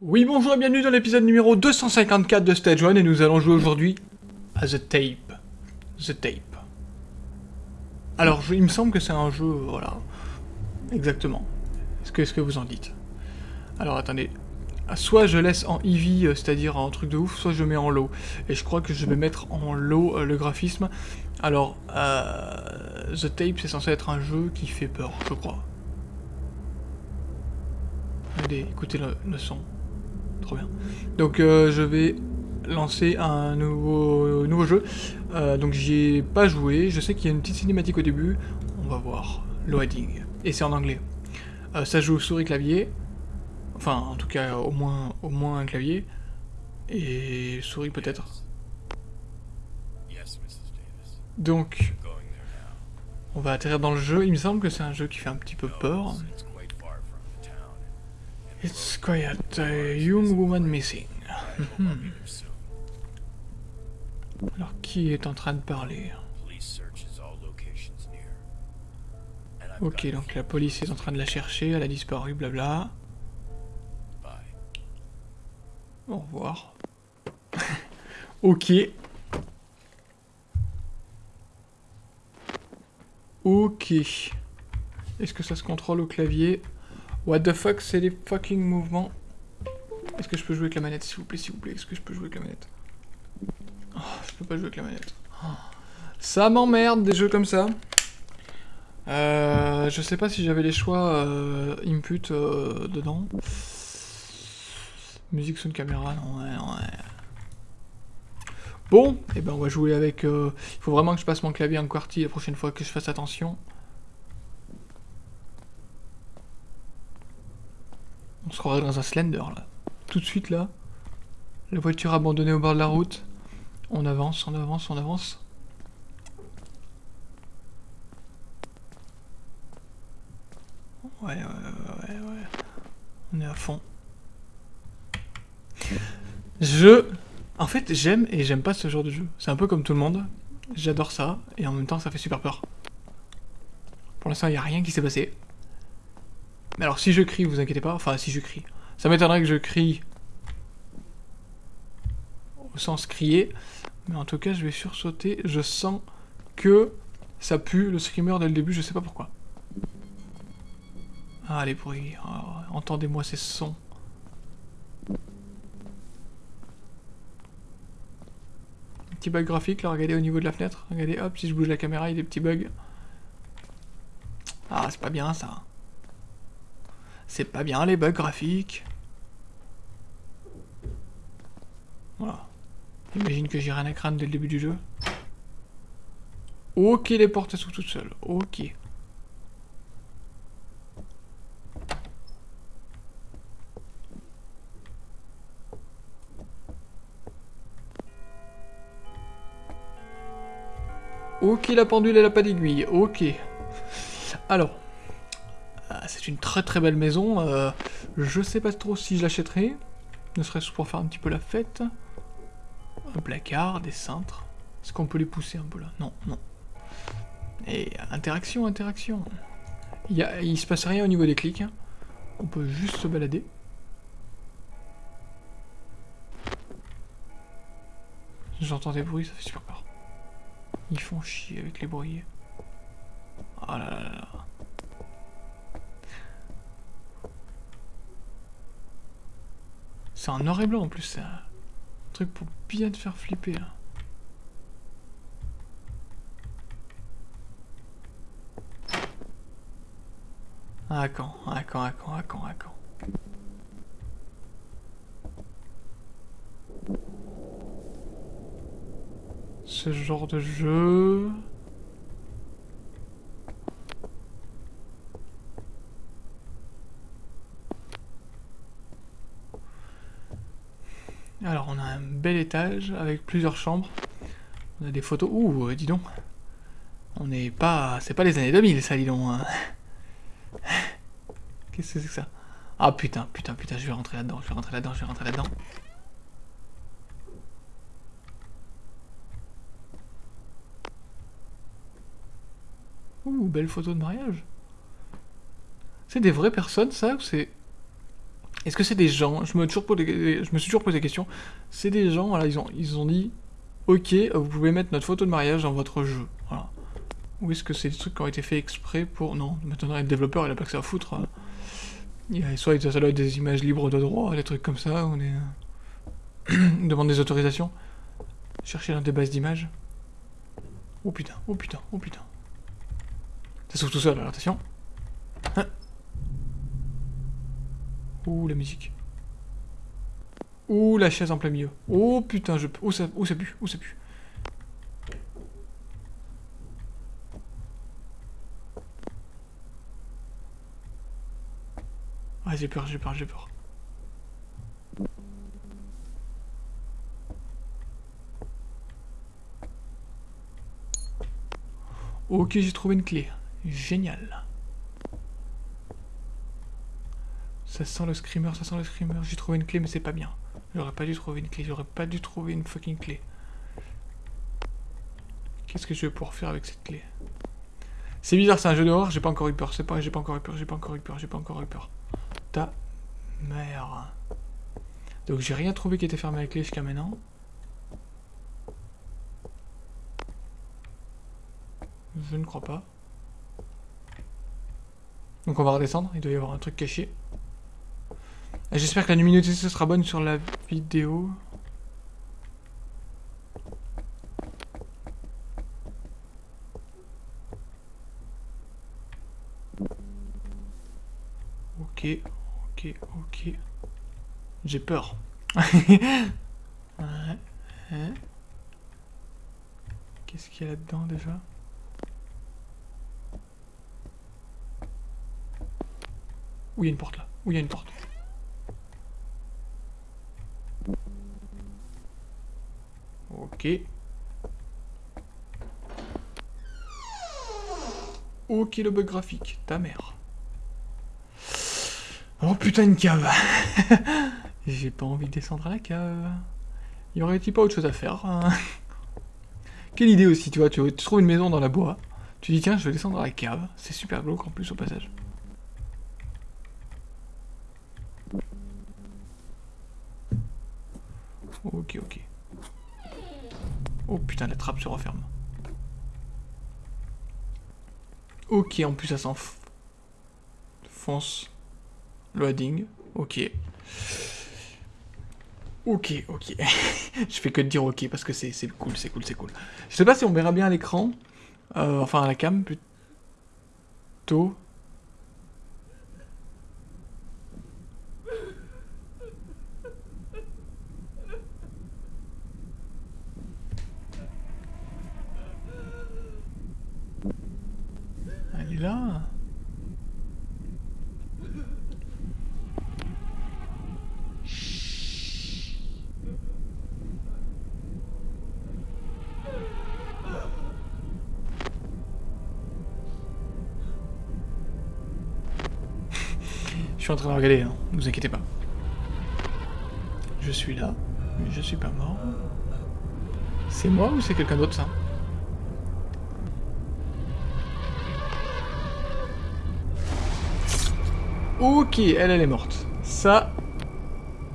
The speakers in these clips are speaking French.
Oui, bonjour et bienvenue dans l'épisode numéro 254 de Stage 1 et nous allons jouer aujourd'hui à The Tape. The Tape. Alors, il me semble que c'est un jeu, voilà, exactement. Est-ce que vous en dites? Alors, attendez. Soit je laisse en EV, euh, c'est-à-dire en truc de ouf, soit je mets en low. Et je crois que je vais mettre en low euh, le graphisme. Alors, euh, The Tape, c'est censé être un jeu qui fait peur, je crois. Écoutez le, son. Trop bien. Donc je vais lancer un nouveau, jeu. Donc j'y ai pas joué. Je sais qu'il y a une petite cinématique au début. On va voir. Loading. Et c'est en anglais. Ça joue souris clavier. Enfin, en tout cas, au moins, au moins un clavier. Et souris peut-être. Donc, on va atterrir dans le jeu. Il me semble que c'est un jeu qui fait un petit peu peur. It's, quiet. A young woman missing. Alors, qui est en train de parler? Ok, donc la police est en train de la chercher, elle a disparu, blabla. Au revoir. ok. Ok. Est-ce que ça se contrôle au clavier? What the fuck, c'est les fucking mouvements Est-ce que je peux jouer avec la manette, s'il vous plaît, s'il vous plaît? Est-ce que je peux jouer avec la manette? Oh, Je peux pas jouer avec la manette. Oh. Ça m'emmerde, des jeux comme ça. Euh, je sais pas si j'avais les choix euh, input euh, dedans. Musique, son, caméra, non, ouais, ouais. Bon, et ben on va jouer avec... euh, Il faut vraiment que je passe mon clavier en QWERTY la prochaine fois que je fasse attention. On se croirait dans un Slender, là. Tout de suite, là. La voiture abandonnée au bord de la route. On avance, on avance, on avance. Ouais, ouais, ouais, ouais. On est à fond. Je... En fait, j'aime et j'aime pas ce genre de jeu. C'est un peu comme tout le monde. J'adore ça, et en même temps, ça fait super peur. Pour l'instant, il n'y a rien qui s'est passé. Mais alors, si je crie, vous inquiétez pas. Enfin, si je crie. Ça m'étonnerait que je crie... Au sens crier. Mais en tout cas, je vais sursauter. Je sens que ça pue le screamer dès le début, je sais pas pourquoi. Ah, les bruits. Ah, Entendez-moi ces sons. Petit bug graphique, là, regardez au niveau de la fenêtre. Regardez, hop, si je bouge la caméra, il y a des petits bugs. Ah, c'est pas bien, ça. C'est pas bien, les bugs graphiques. Voilà. Imagine que j'ai rien à craindre dès le début du jeu. Ok, les portes s'ouvrent toutes seules. Ok. Ok, la pendule, elle a pas d'aiguille. Ok. Alors. ah, C'est une très très belle maison. euh, je sais pas trop si je l'achèterai. Ne serait-ce pour faire un petit peu la fête. Un placard, des cintres. Est-ce qu'on peut les pousser un peu là? Non, non. Et interaction, interaction. Il, il se passe rien au niveau des clics. hein. On peut juste se balader. J'entends des bruits, ça fait super peur. Ils font chier avec les bruits. Oh là là là. C'est en noir et blanc en plus, c'est un truc pour bien te faire flipper là. À quand À quand À quand À quand À quand Genre de jeu... Alors on a un bel étage avec plusieurs chambres. On a des photos. Ouh, dis donc. On n'est pas... C'est pas les années 2000 ça, dis donc. hein. Qu'est-ce que c'est que ça? Ah putain, putain, putain, je vais rentrer là-dedans, je vais rentrer là-dedans, je vais rentrer là-dedans. Belle photo de mariage. C'est des vraies personnes, ça Ou c'est. Est-ce que c'est des gens? Je me, suis toujours posé la question. C'est des gens, ils ont, dit Ok, vous pouvez mettre notre photo de mariage dans votre jeu. Ou est-ce que c'est des trucs qui ont été faits exprès pour. Non, maintenant le développeur il a pas que ça à foutre. hein. Il a, soit ça doit être des images libres de droit, des trucs comme ça. On demande des autorisations. Chercher dans des bases d'images. Oh putain, oh putain, oh putain. Ça s'ouvre tout seul, alors attention. Hein. Ouh, la musique. Ouh, la chaise en plein milieu. Oh putain, je... Oh ça, oh, ça pue, oh ça pue? Ah, j'ai peur, j'ai peur, j'ai peur. Ok, j'ai trouvé une clé. Génial. Ça sent le screamer, ça sent le screamer. J'ai trouvé une clé, mais c'est pas bien. J'aurais pas dû trouver une clé, j'aurais pas dû trouver une fucking clé. Qu'est-ce que je vais pouvoir faire avec cette clé? C'est bizarre, c'est un jeu d'horreur, j'ai pas encore eu peur. C'est pas, j'ai pas encore eu peur, j'ai pas encore eu peur, j'ai pas encore eu peur. Ta mère. Donc j'ai rien trouvé qui était fermé avec clé jusqu'à maintenant. Je ne crois pas. Donc on va redescendre, il doit y avoir un truc caché. J'espère que la luminosité sera bonne sur la vidéo. Ok, ok, ok. J'ai peur. Qu'est-ce qu'il y a là-dedans déjà? Où il y a une porte là Où il y a une porte Ok. Ok le bug graphique, ta mère. Oh putain une cave J'ai pas envie de descendre à la cave. Y aurait-il pas autre chose à faire hein? Quelle idée aussi, tu vois, tu, tu trouves une maison dans la bois, tu dis tiens je vais descendre à la cave, c'est super glauque en plus au passage. Ok, ok. Oh putain, la trappe se referme. Ok, en plus ça s'enfonce. Fonce. Loading. Ok. Ok, ok. Je fais que de dire ok parce que c'est c'est cool, c'est cool, c'est cool. Je sais pas si on verra bien à l'écran. Euh, enfin à la cam plutôt. Suis en train de regarder, hein. ne vous inquiétez pas. Je suis là, mais je suis pas mort. C'est moi ou c'est quelqu'un d'autre ça? Ok, elle, elle est morte. Ça,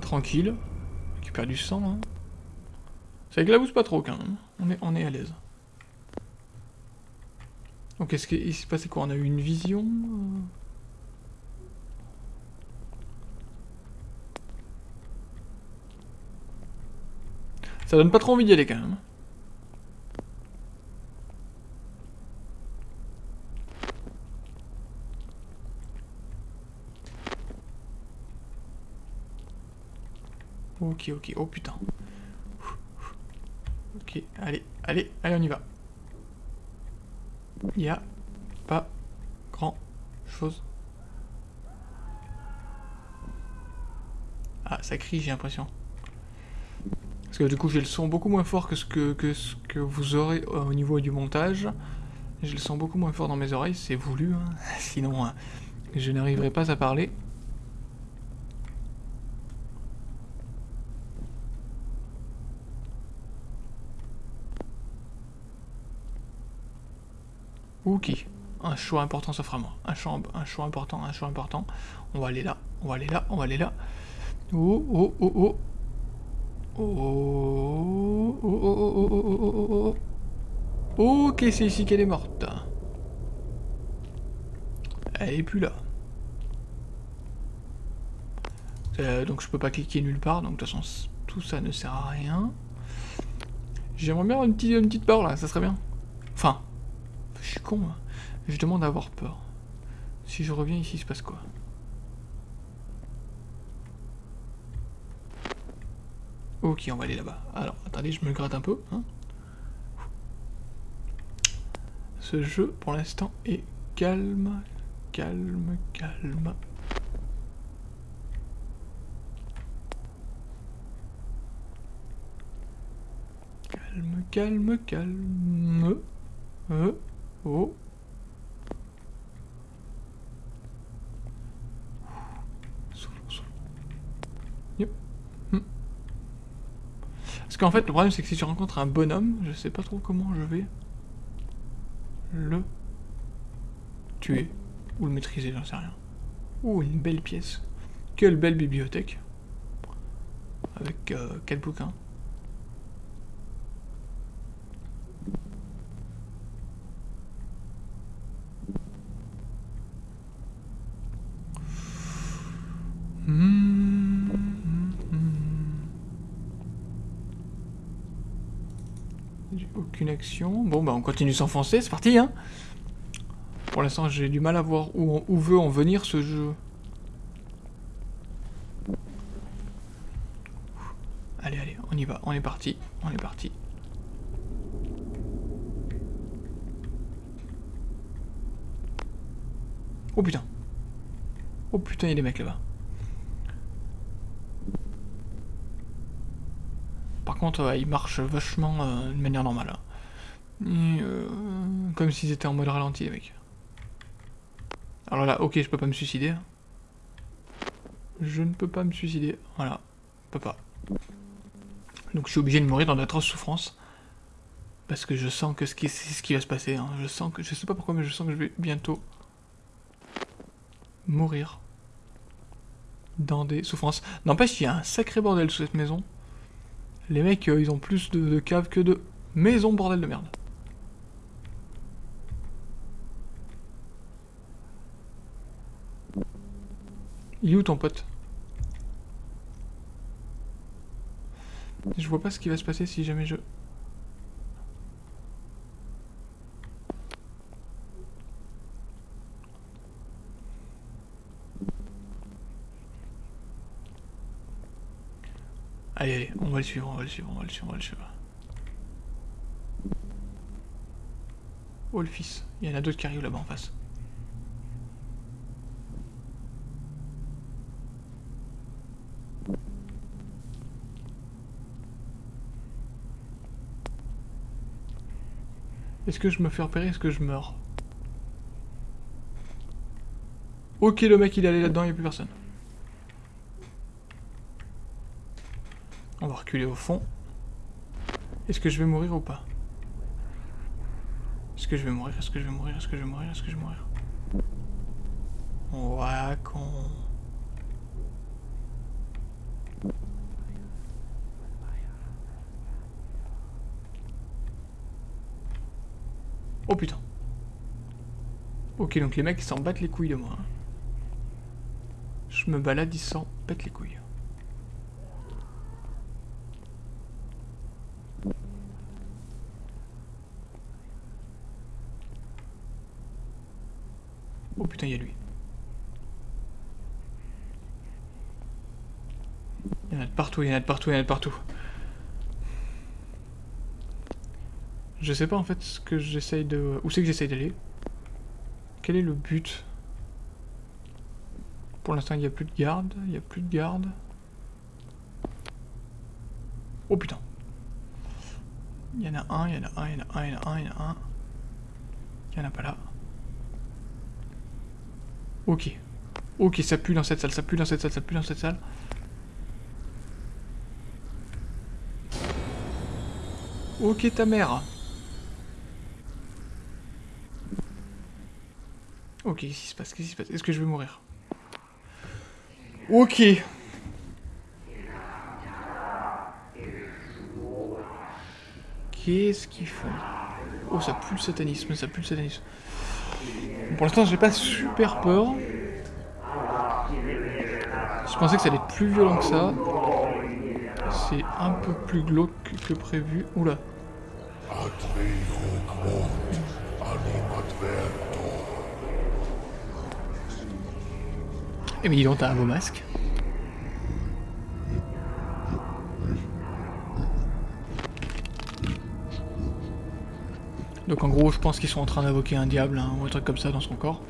tranquille. Récupère du sang. Hein. Ça éclabousse pas trop quand même. On est, on est à l'aise. Donc est-ce qu'il s'est passé quoi? On a eu une vision Ça donne pas trop envie d'y aller quand même. Ok, ok, oh putain. Ok, allez, allez, allez, on y va. Il y a pas grand chose. Ah, ça crie, j'ai l'impression. Parce que du coup, j'ai le son beaucoup moins fort que ce que, que, ce que vous aurez au niveau du montage. J'ai le son beaucoup moins fort dans mes oreilles, c'est voulu. hein. Sinon, hein, je n'arriverai pas à parler. Ok. Un choix important s'offre à moi. Un choix, un choix important, un choix important. On va aller là, on va aller là, on va aller là. Oh, oh, oh, oh. Oh, oh, oh, oh Ok, c'est ici qu'elle est morte. Elle est plus là. Donc je peux pas cliquer nulle part, donc de toute façon tout ça ne sert à rien. J'aimerais bien avoir une petite, une petite peur là, ça serait bien. Enfin, je suis con, je demande à avoir peur. Si je reviens ici, il se passe quoi Ok, on va aller là-bas. Alors, attendez, je me gratte un peu. Hein. Ce jeu, pour l'instant, est calme, calme, calme. Calme, calme, calme. Euh, oh. Hmm. Parce qu'en fait, le problème, c'est que si tu rencontres un bonhomme, je sais pas trop comment je vais le tuer ou le maîtriser, j'en sais rien. Oh, une belle pièce. Quelle belle bibliothèque. Avec euh, quatre bouquins. Bon, bah on continue s'enfoncer, c'est parti, hein Pour l'instant, j'ai du mal à voir où, veut en venir ce jeu. Allez, allez, on y va, on est parti, on est parti. Oh putain. Oh putain, il y a des mecs là-bas. Par contre, euh, ils marchent vachement euh, de manière normale. Hein. Euh, comme s'ils étaient en mode ralenti, les mecs. Alors là, ok, je peux pas me suicider. Je ne peux pas me suicider. Voilà, je peux pas. Donc je suis obligé de mourir dans d'atroces souffrances. Parce que je sens que c'est ce qui va se passer. Hein. Je sens que, je sais pas pourquoi, mais je sens que je vais bientôt mourir dans des souffrances. N'empêche, il y a un sacré bordel sous cette maison. Les mecs, euh, ils ont plus de, caves que de maisons, bordel de merde. Il est où ton pote? Je vois pas ce qui va se passer si jamais je... Allez, allez, on va le suivre, on va le suivre, on va le suivre, on va le suivre. Oh le fils, il y en a d'autres qui arrivent là-bas en face. Est-ce que je me fais repérer Est-ce que je meurs Ok, le mec il est allé là-dedans, il n'y a plus personne. On va reculer au fond. Est-ce que je vais mourir ou pas Est-ce que je vais mourir Est-ce que je vais mourir Est-ce que je vais mourir Est-ce que je vais mourir? Ouais, con. Oh putain. Ok, donc les mecs ils s'en battent les couilles de moi. Hein. Je me balade, ils s'en battent les couilles. Oh putain, il y a lui. Il y en a de partout, il y en a de partout, il y en a de partout. Je sais pas en fait ce que j'essaye de... Où c'est que j'essaye d'aller Quel est le but? Pour l'instant il n'y a plus de garde, il n'y a plus de garde. Oh putain Il y en a un, il y en a un, il y en a un, il y en a un, il y en a un. Il n'y en a pas là. Ok. Ok, ça pue dans cette salle, ça pue dans cette salle, ça pue dans cette salle. Ok, ta mère. Ok, qu'est-ce qui se passe Qu'est-ce qui se passe? Est-ce que je vais mourir? Ok. Qu'est-ce qu'ils font? Oh, ça pue le satanisme, ça pue le satanisme. Pour l'instant, j'ai pas super peur. Je pensais que ça allait être plus violent que ça. C'est un peu plus glauque que prévu. Oula. Mais dis donc, t'as un beau masque. Donc en gros, je pense qu'ils sont en train d'invoquer un diable hein, ou un truc comme ça dans son corps.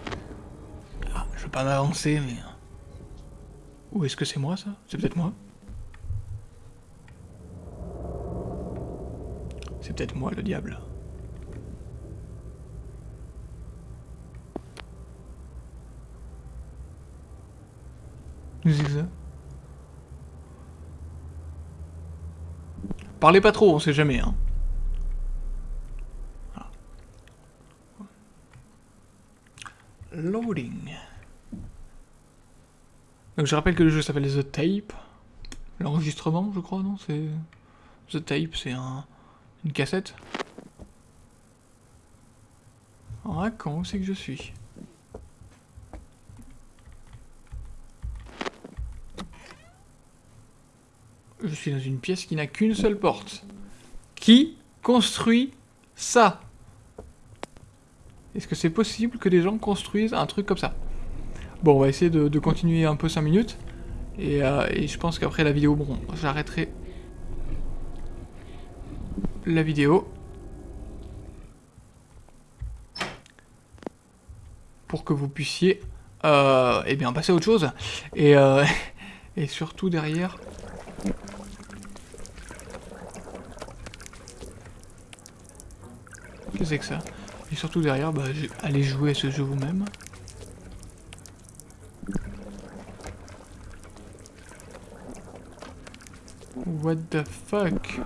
Ah, je veux pas m'avancer, mais... Ou est-ce que c'est moi, ça? C'est peut-être moi C'est peut-être moi, le diable. Parlez pas trop, on sait jamais, hein. Loading. Donc je rappelle que le jeu s'appelle The Tape. L'enregistrement, je crois, non C'est The Tape, c'est un... une cassette. Ah, quand c'est que je suis? Je suis dans une pièce qui n'a qu'une seule porte. Qui construit ça? Est-ce que c'est possible que des gens construisent un truc comme ça? Bon, on va essayer de, continuer un peu 5 minutes. Euh, et, je pense qu'après la vidéo, bon, j'arrêterai la vidéo. Pour que vous puissiez, euh, eh bien, passer à autre chose. Et, euh, et surtout derrière... que c'est que ça Et surtout derrière, bah, allez jouer à ce jeu vous-même. What the fuck?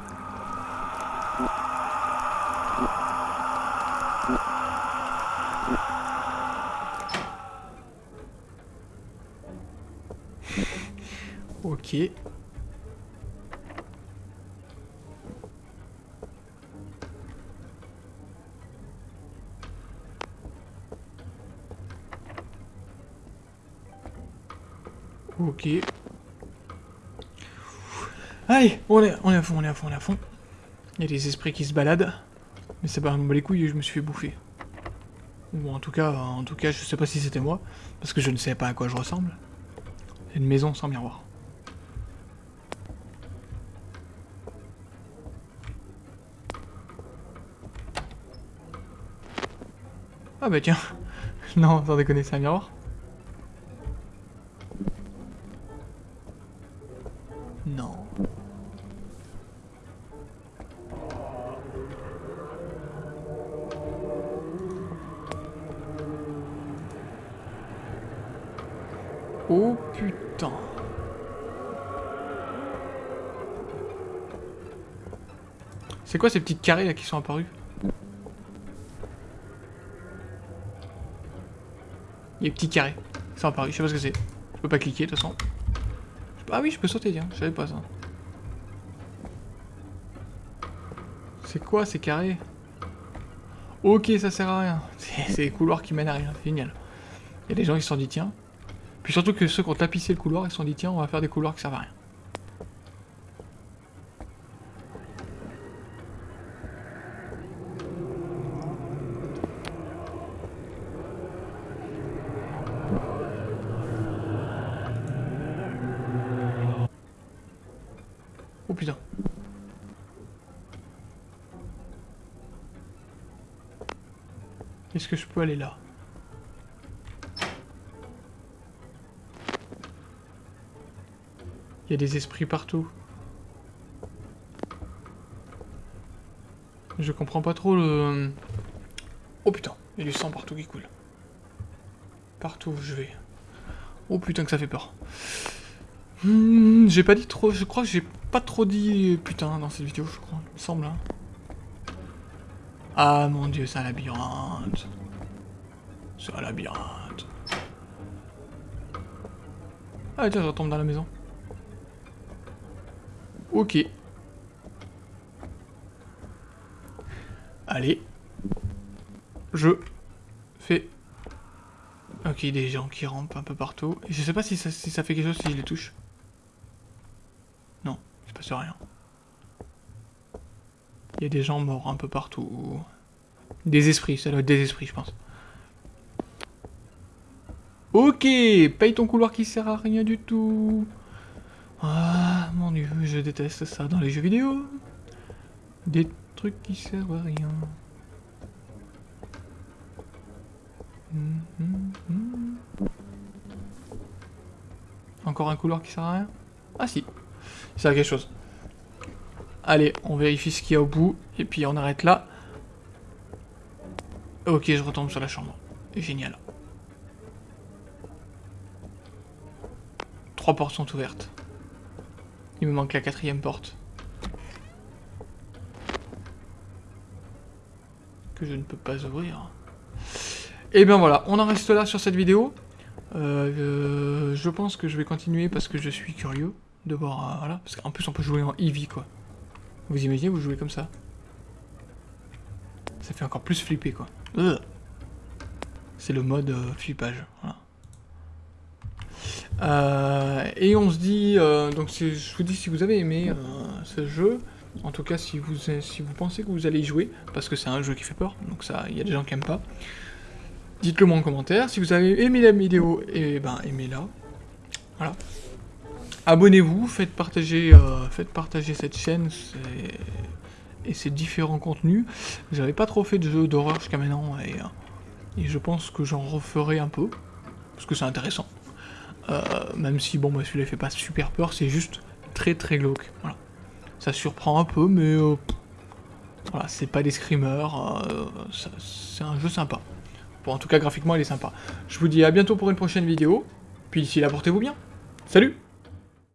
Ok. Ok. Allez, on est, à fond, on est à fond, on est à fond. Il y a des esprits qui se baladent. Mais ça me les couilles, je me suis fait bouffer. Ou en tout cas, en tout cas, je sais pas si c'était moi, parce que je ne sais pas à quoi je ressemble. C'est une maison sans miroir. Ah bah tiens. non, sans déconner, c'est un miroir. Quoi ces petites carrés là qui sont apparus Il petits carrés qui sont apparus, je sais pas ce que c'est. Je peux pas cliquer de toute façon. Ah oui, je peux sauter, tiens, je savais pas ça. C'est quoi ces carrés? Ok, ça sert à rien. C'est des couloirs qui mènent à rien, c'est génial. Il y a des gens qui se sont dit, tiens, puis surtout que ceux qui ont tapissé le couloir, ils se sont dit tiens, on va faire des couloirs qui servent à rien. Peux aller là Il y a des esprits partout. Je comprends pas trop le... Oh putain, il y a du sang partout qui coule. Partout où je vais. Oh putain que ça fait peur. Hmm, j'ai pas dit trop... Je crois que j'ai pas trop dit putain dans cette vidéo, je crois. Il me semble. Hein. Ah mon dieu, c'est un labyrinthe. C'est un labyrinthe. Ah tiens, je retombe dans la maison. Ok. Allez. Je fais... Ok, des gens qui rampent un peu partout. Et je sais pas si ça, si ça fait quelque chose si je les touche. Non, il se passe rien. Il y a des gens morts un peu partout. Des esprits, ça doit être des esprits, je pense. Ok, paye ton couloir qui sert à rien du tout. Ah, mon dieu, je déteste ça dans les jeux vidéo. Des trucs qui servent à rien. Hum, hum, hum. Encore un couloir qui sert à rien? Ah si, il sert à quelque chose. Allez, on vérifie ce qu'il y a au bout, et puis on arrête là. Ok, je retombe sur la chambre. Génial. Trois portes sont ouvertes. Il me manque la quatrième porte. Que je ne peux pas ouvrir. Et bien voilà, on en reste là sur cette vidéo. Euh, euh, je pense que je vais continuer parce que je suis curieux de voir... Euh, voilà, parce qu'en plus on peut jouer en Eevee quoi. Vous imaginez, vous jouez comme ça Ça fait encore plus flipper quoi. C'est le mode flippage. Voilà. Et on se dit, donc je vous dis si vous avez aimé ce jeu, en tout cas si vous, si vous pensez que vous allez y jouer, parce que c'est un jeu qui fait peur, donc ça, il y a des gens qui aiment pas. Dites-le moi en commentaire. Si vous avez aimé la vidéo, et eh ben aimez-la. Voilà. Abonnez-vous, faites partager, euh, faites partager cette chaîne et ses différents contenus. J'avais pas trop fait de jeux d'horreur jusqu'à maintenant et, euh, et, je pense que j'en referai un peu parce que c'est intéressant. Euh, même si bon, moi celui-là fait pas super peur, c'est juste très très glauque. Voilà. Ça surprend un peu, mais voilà, c'est pas des screamers. c'est un jeu sympa. Bon, en tout cas, graphiquement, il est sympa. Je vous dis à bientôt pour une prochaine vidéo. Puis d'ici là, portez-vous bien. Salut